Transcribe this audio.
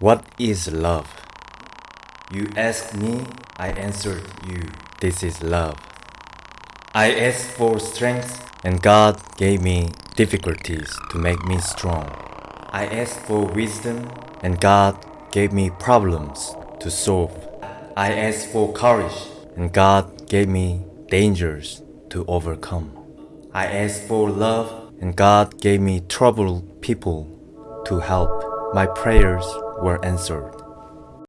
What is love? You asked me, I answered you. This is love. I asked for strength, and God gave me difficulties to make me strong. I asked for wisdom, and God gave me problems to solve. I asked for courage, and God gave me dangers to overcome. I asked for love, and God gave me troubled people to help. My prayers were answered.